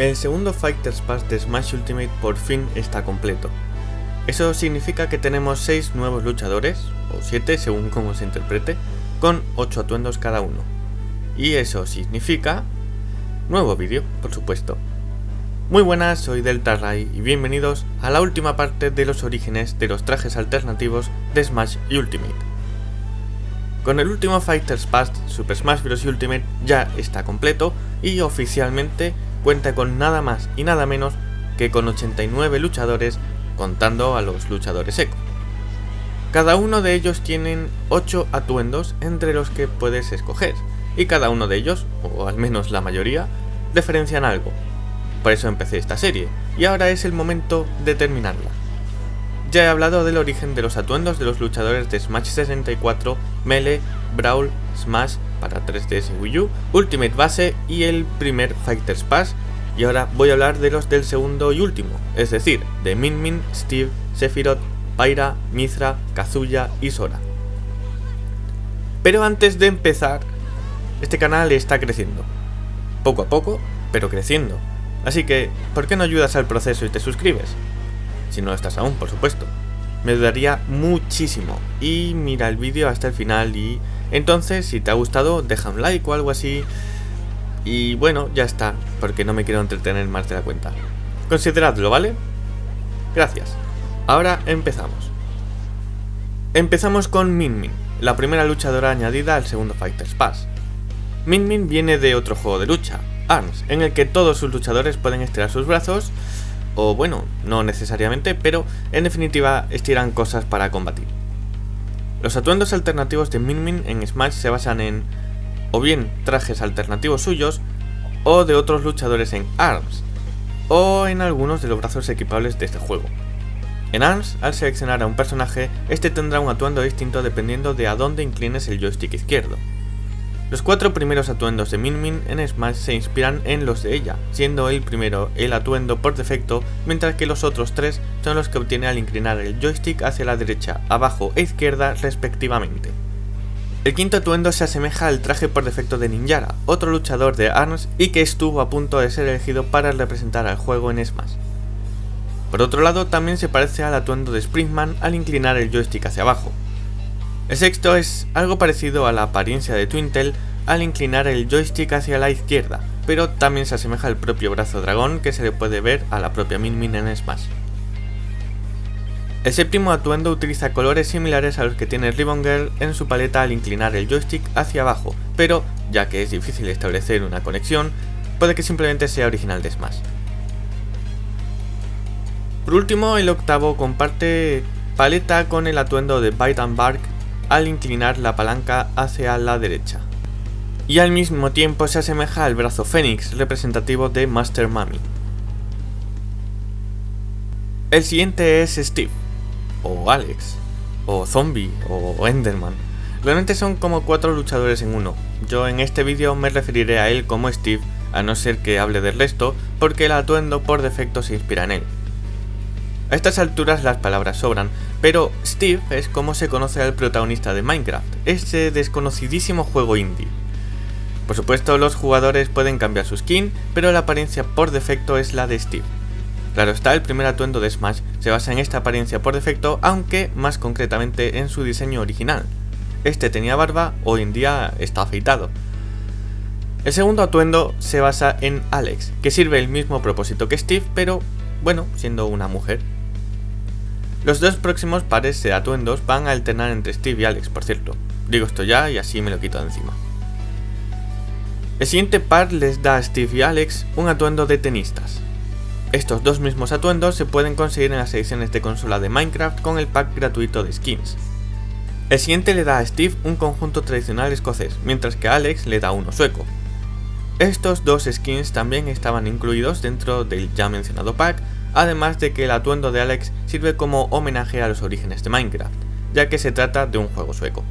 El segundo Fighters Pass de Smash Ultimate por fin está completo. Eso significa que tenemos 6 nuevos luchadores, o 7 según cómo se interprete, con 8 atuendos cada uno. Y eso significa... Nuevo vídeo, por supuesto. Muy buenas, soy Delta Ray y bienvenidos a la última parte de los orígenes de los trajes alternativos de Smash Ultimate. Con el último Fighters Pass, Super Smash Bros. Ultimate ya está completo y oficialmente cuenta con nada más y nada menos que con 89 luchadores contando a los luchadores eco. Cada uno de ellos tienen 8 atuendos entre los que puedes escoger, y cada uno de ellos, o al menos la mayoría, diferencian algo. Por eso empecé esta serie, y ahora es el momento de terminarla. Ya he hablado del origen de los atuendos de los luchadores de Smash 64, Melee, Brawl, Smash para 3DS y Wii U, Ultimate Base y el primer Fighters Pass, y ahora voy a hablar de los del segundo y último, es decir, de Min Min, Steve, Sephiroth, Pyra, Mithra, Kazuya y Sora. Pero antes de empezar, este canal está creciendo. Poco a poco, pero creciendo. Así que, ¿por qué no ayudas al proceso y te suscribes? Si no lo estás aún, por supuesto. Me ayudaría muchísimo. Y mira el vídeo hasta el final y entonces, si te ha gustado, deja un like o algo así. Y bueno, ya está, porque no me quiero entretener más de la cuenta. Consideradlo, ¿vale? Gracias. Ahora empezamos. Empezamos con Min Min, la primera luchadora añadida al segundo Fighters Pass. Min Min viene de otro juego de lucha, ARMS, en el que todos sus luchadores pueden estirar sus brazos, o bueno, no necesariamente, pero en definitiva estiran cosas para combatir. Los atuendos alternativos de Min Min en Smash se basan en o bien trajes alternativos suyos o de otros luchadores en ARMS, o en algunos de los brazos equipables de este juego. En ARMS, al seleccionar a un personaje, este tendrá un atuendo distinto dependiendo de a dónde inclines el joystick izquierdo. Los cuatro primeros atuendos de Min Min en Smash se inspiran en los de ella, siendo el primero el atuendo por defecto, mientras que los otros tres son los que obtiene al inclinar el joystick hacia la derecha, abajo e izquierda respectivamente. El quinto atuendo se asemeja al traje por defecto de Ninjara, otro luchador de ARMS y que estuvo a punto de ser elegido para representar al juego en Smash. Por otro lado, también se parece al atuendo de Springman al inclinar el joystick hacia abajo, el sexto es algo parecido a la apariencia de Twintel al inclinar el joystick hacia la izquierda, pero también se asemeja al propio brazo dragón que se le puede ver a la propia Min Min en Smash. El séptimo atuendo utiliza colores similares a los que tiene Ribbon Girl en su paleta al inclinar el joystick hacia abajo, pero ya que es difícil establecer una conexión, puede que simplemente sea original de Smash. Por último, el octavo comparte paleta con el atuendo de Bite Bark al inclinar la palanca hacia la derecha. Y al mismo tiempo se asemeja al brazo Fénix, representativo de Master Mami. El siguiente es Steve, o Alex, o Zombie, o Enderman. Realmente son como cuatro luchadores en uno. Yo en este vídeo me referiré a él como Steve, a no ser que hable del resto, porque el atuendo por defecto se inspira en él. A estas alturas las palabras sobran, pero Steve es como se conoce al protagonista de Minecraft, ese desconocidísimo juego indie. Por supuesto los jugadores pueden cambiar su skin, pero la apariencia por defecto es la de Steve. Claro está, el primer atuendo de Smash se basa en esta apariencia por defecto, aunque más concretamente en su diseño original. Este tenía barba, hoy en día está afeitado. El segundo atuendo se basa en Alex, que sirve el mismo propósito que Steve, pero bueno, siendo una mujer. Los dos próximos pares de atuendos van a alternar entre Steve y Alex, por cierto. Digo esto ya y así me lo quito de encima. El siguiente par les da a Steve y Alex un atuendo de tenistas. Estos dos mismos atuendos se pueden conseguir en las ediciones de consola de Minecraft con el pack gratuito de skins. El siguiente le da a Steve un conjunto tradicional escocés, mientras que a Alex le da uno sueco. Estos dos skins también estaban incluidos dentro del ya mencionado pack, además de que el atuendo de Alex sirve como homenaje a los orígenes de Minecraft, ya que se trata de un juego sueco.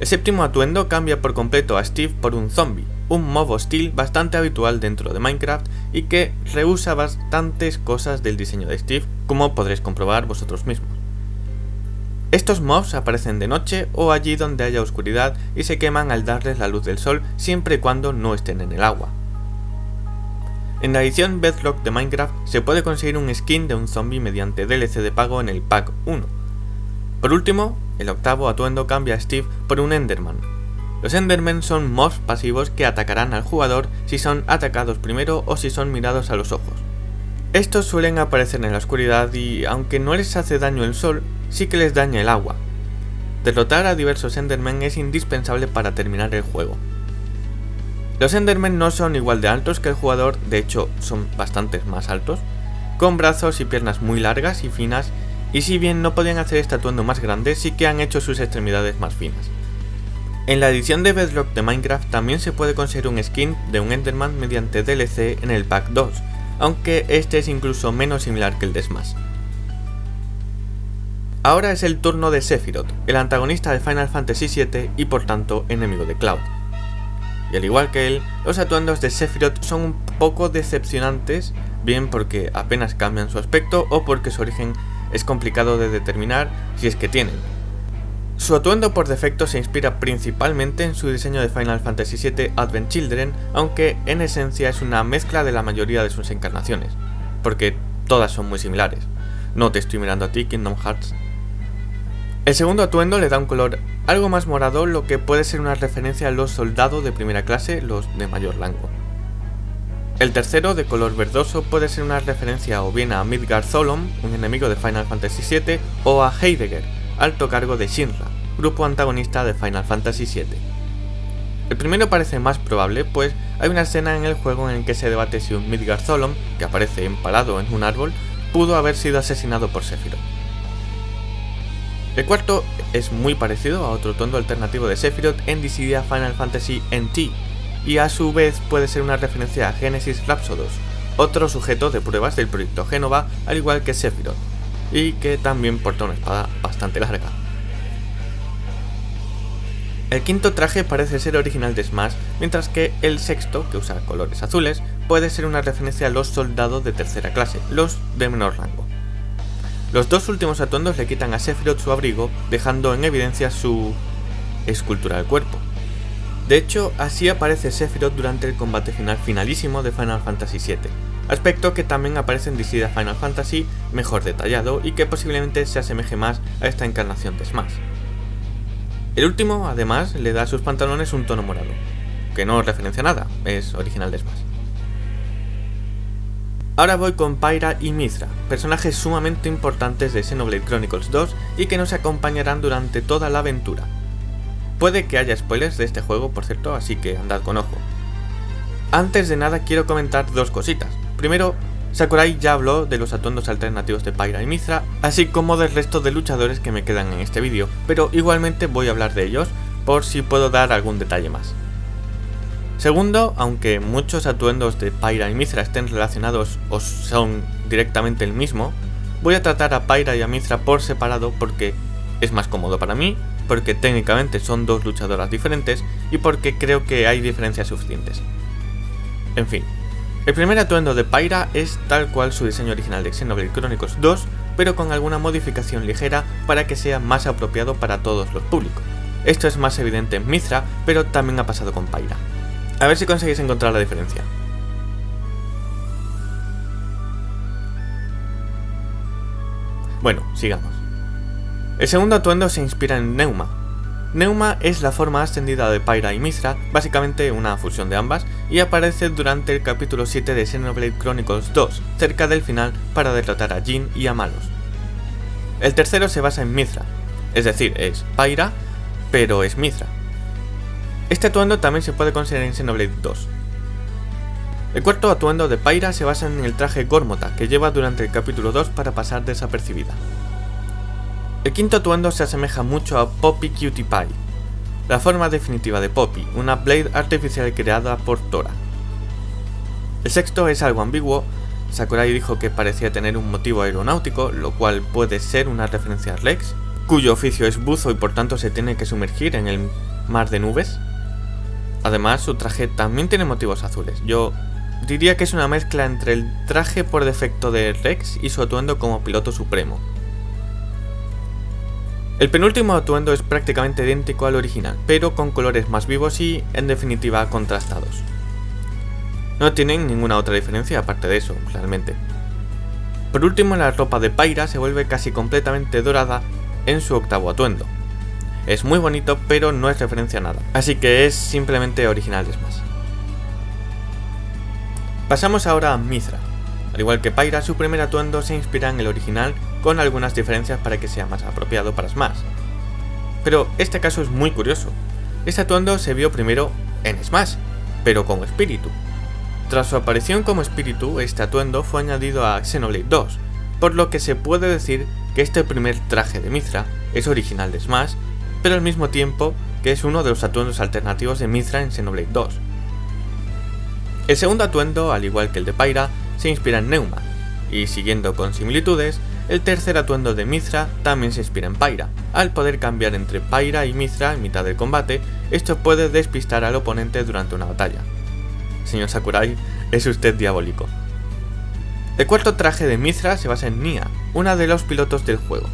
El séptimo atuendo cambia por completo a Steve por un zombie, un mob hostil bastante habitual dentro de Minecraft y que rehúsa bastantes cosas del diseño de Steve, como podréis comprobar vosotros mismos. Estos mobs aparecen de noche o allí donde haya oscuridad y se queman al darles la luz del sol siempre y cuando no estén en el agua. En la edición Bedrock de Minecraft se puede conseguir un skin de un zombie mediante DLC de pago en el pack 1. Por último, el octavo atuendo cambia a Steve por un Enderman. Los Endermen son mobs pasivos que atacarán al jugador si son atacados primero o si son mirados a los ojos. Estos suelen aparecer en la oscuridad y, aunque no les hace daño el sol, sí que les daña el agua. Derrotar a diversos Endermen es indispensable para terminar el juego. Los Endermen no son igual de altos que el jugador, de hecho son bastantes más altos, con brazos y piernas muy largas y finas, y si bien no podían hacer este atuendo más grande, sí que han hecho sus extremidades más finas. En la edición de Bedrock de Minecraft también se puede conseguir un skin de un Enderman mediante DLC en el pack 2, aunque este es incluso menos similar que el de Smash. Ahora es el turno de Sephiroth, el antagonista de Final Fantasy VII y por tanto enemigo de Cloud y al igual que él, los atuendos de Sephiroth son un poco decepcionantes, bien porque apenas cambian su aspecto o porque su origen es complicado de determinar si es que tienen. Su atuendo por defecto se inspira principalmente en su diseño de Final Fantasy VII Advent Children, aunque en esencia es una mezcla de la mayoría de sus encarnaciones, porque todas son muy similares. No te estoy mirando a ti, Kingdom Hearts. El segundo atuendo le da un color algo más morado, lo que puede ser una referencia a los soldados de primera clase, los de mayor rango. El tercero, de color verdoso, puede ser una referencia o bien a Midgard Solom, un enemigo de Final Fantasy VII, o a Heidegger, alto cargo de Shinra, grupo antagonista de Final Fantasy VII. El primero parece más probable, pues hay una escena en el juego en el que se debate si un Midgard Solom, que aparece empalado en un árbol, pudo haber sido asesinado por Sephiroth. El cuarto es muy parecido a otro tondo alternativo de Sephiroth en Dissidia Final Fantasy NT, y a su vez puede ser una referencia a Genesis Rhapsodos, otro sujeto de pruebas del proyecto Genova, al igual que Sephiroth, y que también porta una espada bastante larga. El quinto traje parece ser original de Smash, mientras que el sexto, que usa colores azules, puede ser una referencia a los soldados de tercera clase, los de menor rango. Los dos últimos atuendos le quitan a Sephiroth su abrigo, dejando en evidencia su escultura del cuerpo. De hecho, así aparece Sephiroth durante el combate final finalísimo de Final Fantasy VII, aspecto que también aparece en Dissidia Final Fantasy mejor detallado y que posiblemente se asemeje más a esta encarnación de Smash. El último, además, le da a sus pantalones un tono morado, que no referencia nada, es original de Smash. Ahora voy con Pyra y Mithra, personajes sumamente importantes de Xenoblade Chronicles 2 y que nos acompañarán durante toda la aventura. Puede que haya spoilers de este juego, por cierto, así que andad con ojo. Antes de nada quiero comentar dos cositas. Primero, Sakurai ya habló de los atuendos alternativos de Pyra y Mithra, así como del resto de luchadores que me quedan en este vídeo, pero igualmente voy a hablar de ellos, por si puedo dar algún detalle más. Segundo, aunque muchos atuendos de Pyra y Mithra estén relacionados o son directamente el mismo, voy a tratar a Pyra y a Mithra por separado porque es más cómodo para mí, porque técnicamente son dos luchadoras diferentes y porque creo que hay diferencias suficientes. En fin, el primer atuendo de Pyra es tal cual su diseño original de Xenoblade Chronicles 2, pero con alguna modificación ligera para que sea más apropiado para todos los públicos. Esto es más evidente en Mithra, pero también ha pasado con Pyra. A ver si conseguís encontrar la diferencia. Bueno, sigamos. El segundo atuendo se inspira en Neuma. Neuma es la forma ascendida de Pyra y Mithra, básicamente una fusión de ambas, y aparece durante el capítulo 7 de Xenoblade Chronicles 2, cerca del final para derrotar a Jin y a Malos. El tercero se basa en Mithra, es decir, es Pyra, pero es Mithra, este atuendo también se puede conseguir en Xenoblade 2. El cuarto atuendo de Pyra se basa en el traje Gormota que lleva durante el capítulo 2 para pasar desapercibida. El quinto atuendo se asemeja mucho a Poppy Cutie Pie, la forma definitiva de Poppy, una Blade artificial creada por Tora. El sexto es algo ambiguo, Sakurai dijo que parecía tener un motivo aeronáutico, lo cual puede ser una referencia a Rex, cuyo oficio es buzo y por tanto se tiene que sumergir en el mar de nubes. Además, su traje también tiene motivos azules. Yo diría que es una mezcla entre el traje por defecto de Rex y su atuendo como piloto supremo. El penúltimo atuendo es prácticamente idéntico al original, pero con colores más vivos y, en definitiva, contrastados. No tienen ninguna otra diferencia aparte de eso, realmente. Por último, la ropa de Pyra se vuelve casi completamente dorada en su octavo atuendo. Es muy bonito, pero no es referencia a nada, así que es simplemente original de Smash. Pasamos ahora a Mithra. Al igual que Pyra, su primer atuendo se inspira en el original con algunas diferencias para que sea más apropiado para Smash. Pero este caso es muy curioso. Este atuendo se vio primero en Smash, pero como espíritu, tras su aparición como espíritu, este atuendo fue añadido a Xenoblade 2, por lo que se puede decir que este primer traje de Mithra es original de Smash, pero al mismo tiempo que es uno de los atuendos alternativos de Mithra en Xenoblade 2. El segundo atuendo, al igual que el de Pyra, se inspira en Neuma, y siguiendo con similitudes, el tercer atuendo de Mithra también se inspira en Pyra. Al poder cambiar entre Pyra y Mithra en mitad del combate, esto puede despistar al oponente durante una batalla señor Sakurai, es usted diabólico. El cuarto traje de Mithra se basa en Nia, una de los pilotos del juego.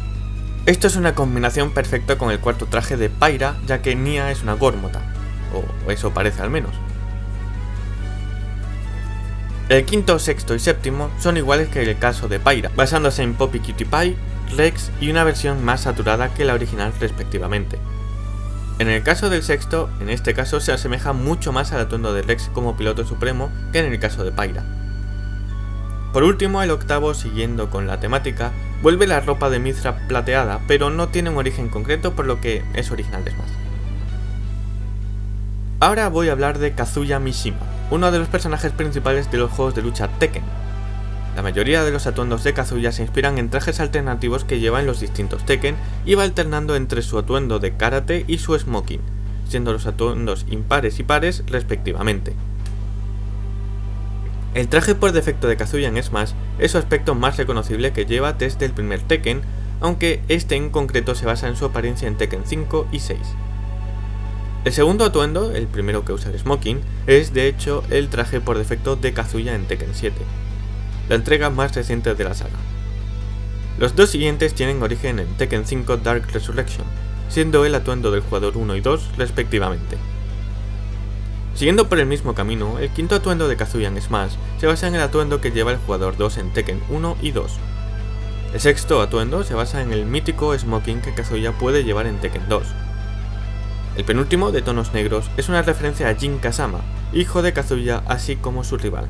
Esto es una combinación perfecta con el cuarto traje de Pyra, ya que Nia es una Gormota, o eso parece al menos. El quinto, sexto y séptimo son iguales que el caso de Pyra, basándose en Poppy Cutie Pie, Rex y una versión más saturada que la original respectivamente. En el caso del sexto, en este caso se asemeja mucho más al atuendo de Rex como piloto supremo que en el caso de Pyra. Por último, el octavo, siguiendo con la temática, vuelve la ropa de Mithra plateada, pero no tiene un origen concreto por lo que es original de Smash. Ahora voy a hablar de Kazuya Mishima, uno de los personajes principales de los juegos de lucha Tekken, la mayoría de los atuendos de Kazuya se inspiran en trajes alternativos que lleva en los distintos Tekken y va alternando entre su atuendo de karate y su smoking, siendo los atuendos impares y pares respectivamente. El traje por defecto de Kazuya en Smash es su aspecto más reconocible que lleva desde el primer Tekken, aunque este en concreto se basa en su apariencia en Tekken 5 y 6. El segundo atuendo, el primero que usa el smoking, es de hecho el traje por defecto de Kazuya en Tekken 7 la entrega más reciente de la saga. Los dos siguientes tienen origen en Tekken 5 Dark Resurrection, siendo el atuendo del jugador 1 y 2 respectivamente. Siguiendo por el mismo camino, el quinto atuendo de Kazuya en Smash se basa en el atuendo que lleva el jugador 2 en Tekken 1 y 2. El sexto atuendo se basa en el mítico smoking que Kazuya puede llevar en Tekken 2. El penúltimo, de tonos negros, es una referencia a Jin Kazama, hijo de Kazuya así como su rival.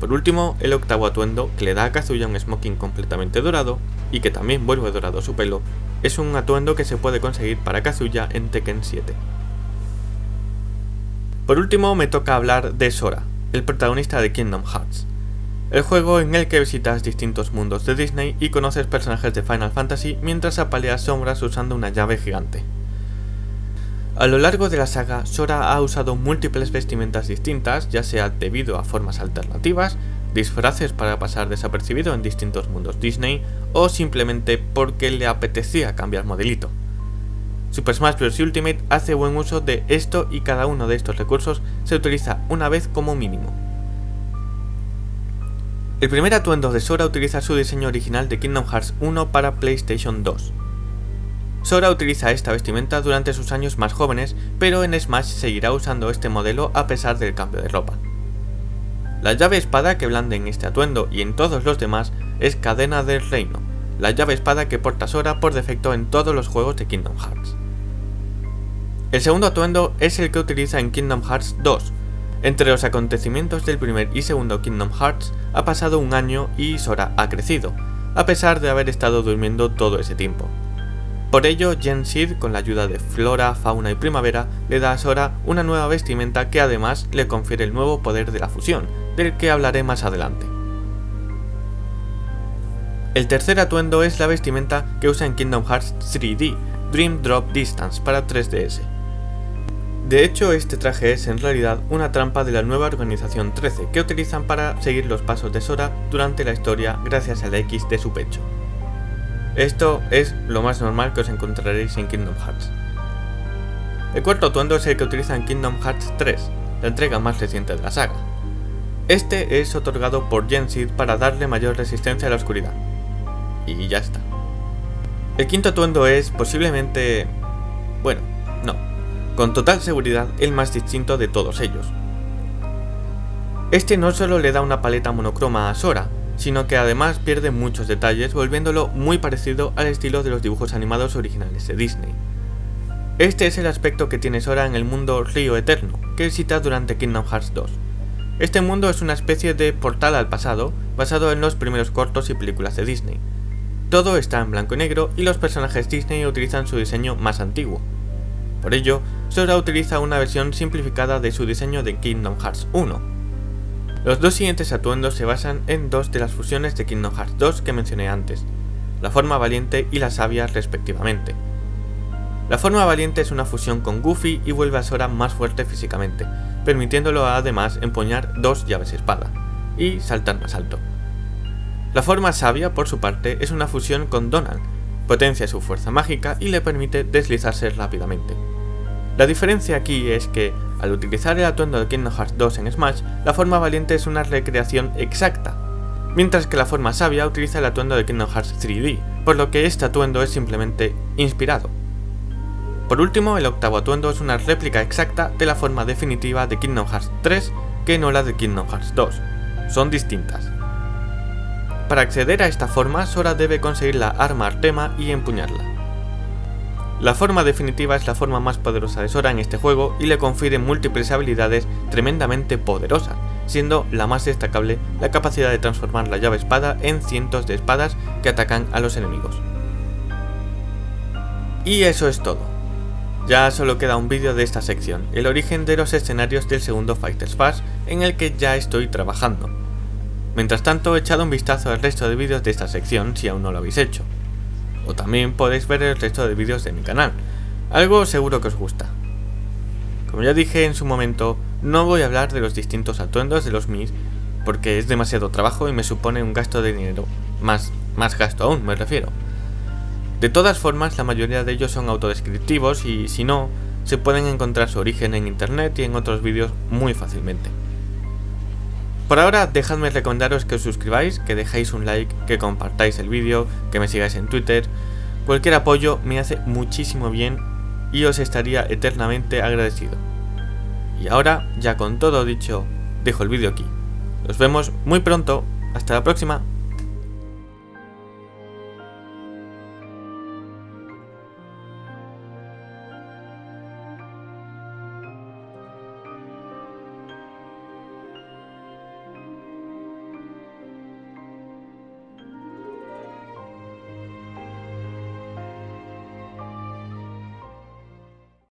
Por último, el octavo atuendo, que le da a Kazuya un smoking completamente dorado, y que también vuelve dorado su pelo, es un atuendo que se puede conseguir para Kazuya en Tekken 7. Por último me toca hablar de Sora, el protagonista de Kingdom Hearts, el juego en el que visitas distintos mundos de Disney y conoces personajes de Final Fantasy mientras apaleas sombras usando una llave gigante. A lo largo de la saga, Sora ha usado múltiples vestimentas distintas, ya sea debido a formas alternativas, disfraces para pasar desapercibido en distintos mundos Disney, o simplemente porque le apetecía cambiar modelito. Super Smash Bros. Ultimate hace buen uso de esto y cada uno de estos recursos se utiliza una vez como mínimo. El primer atuendo de Sora utiliza su diseño original de Kingdom Hearts 1 para PlayStation 2. Sora utiliza esta vestimenta durante sus años más jóvenes, pero en Smash seguirá usando este modelo a pesar del cambio de ropa. La llave espada que blande en este atuendo y en todos los demás es Cadena del Reino, la llave espada que porta Sora por defecto en todos los juegos de Kingdom Hearts. El segundo atuendo es el que utiliza en Kingdom Hearts 2. Entre los acontecimientos del primer y segundo Kingdom Hearts ha pasado un año y Sora ha crecido, a pesar de haber estado durmiendo todo ese tiempo. Por ello, Gen Sid, con la ayuda de Flora, Fauna y Primavera, le da a Sora una nueva vestimenta que además le confiere el nuevo poder de la fusión, del que hablaré más adelante. El tercer atuendo es la vestimenta que usa en Kingdom Hearts 3D, Dream Drop Distance para 3DS. De hecho, este traje es en realidad una trampa de la nueva organización 13 que utilizan para seguir los pasos de Sora durante la historia gracias a la X de su pecho. Esto es lo más normal que os encontraréis en Kingdom Hearts. El cuarto atuendo es el que utiliza en Kingdom Hearts 3, la entrega más reciente de la saga. Este es otorgado por Gensid para darle mayor resistencia a la oscuridad. Y ya está. El quinto atuendo es posiblemente... bueno, no, con total seguridad el más distinto de todos ellos. Este no solo le da una paleta monocroma a Sora, sino que además pierde muchos detalles volviéndolo muy parecido al estilo de los dibujos animados originales de Disney. Este es el aspecto que tiene Sora en el mundo Río Eterno, que visita durante Kingdom Hearts 2. Este mundo es una especie de portal al pasado, basado en los primeros cortos y películas de Disney. Todo está en blanco y negro y los personajes Disney utilizan su diseño más antiguo. Por ello, Sora utiliza una versión simplificada de su diseño de Kingdom Hearts 1, los dos siguientes atuendos se basan en dos de las fusiones de Kingdom Hearts 2 que mencioné antes, la forma valiente y la sabia respectivamente. La forma valiente es una fusión con Goofy y vuelve a Sora más fuerte físicamente, permitiéndolo además empuñar dos llaves espada, y saltar más alto. La forma sabia, por su parte, es una fusión con Donald, potencia su fuerza mágica y le permite deslizarse rápidamente. La diferencia aquí es que, al utilizar el atuendo de Kingdom Hearts 2 en Smash, la forma valiente es una recreación exacta, mientras que la forma sabia utiliza el atuendo de Kingdom Hearts 3D, por lo que este atuendo es simplemente inspirado. Por último, el octavo atuendo es una réplica exacta de la forma definitiva de Kingdom Hearts 3 que no la de Kingdom Hearts 2. Son distintas. Para acceder a esta forma, Sora debe conseguir la arma Artema y empuñarla. La forma definitiva es la forma más poderosa de Sora en este juego y le confiere múltiples habilidades tremendamente poderosas, siendo la más destacable la capacidad de transformar la llave espada en cientos de espadas que atacan a los enemigos. Y eso es todo. Ya solo queda un vídeo de esta sección, el origen de los escenarios del segundo Fighters Pass en el que ya estoy trabajando. Mientras tanto, echad un vistazo al resto de vídeos de esta sección si aún no lo habéis hecho o también podéis ver el resto de vídeos de mi canal, algo seguro que os gusta. Como ya dije en su momento, no voy a hablar de los distintos atuendos de los Mis, porque es demasiado trabajo y me supone un gasto de dinero, más, más gasto aún me refiero. De todas formas, la mayoría de ellos son autodescriptivos y si no, se pueden encontrar su origen en internet y en otros vídeos muy fácilmente. Por ahora, dejadme recomendaros que os suscribáis, que dejéis un like, que compartáis el vídeo, que me sigáis en Twitter. Cualquier apoyo me hace muchísimo bien y os estaría eternamente agradecido. Y ahora, ya con todo dicho, dejo el vídeo aquí. Nos vemos muy pronto. Hasta la próxima.